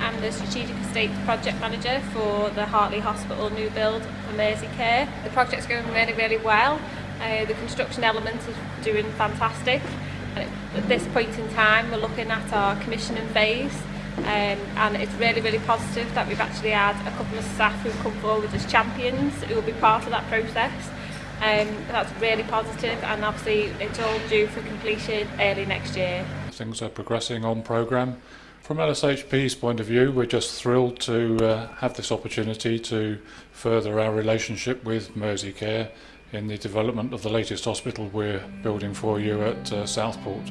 I'm the Strategic Estate Project Manager for the Hartley Hospital new build for Mersey Care. The project's going really, really well. Uh, the construction element is doing fantastic. At this point in time, we're looking at our commissioning phase um, and it's really, really positive that we've actually had a couple of staff who've come forward as champions who will be part of that process. Um, that's really positive and obviously it's all due for completion early next year. Things are progressing on programme. From LSHP's point of view, we're just thrilled to uh, have this opportunity to further our relationship with Care in the development of the latest hospital we're building for you at uh, Southport.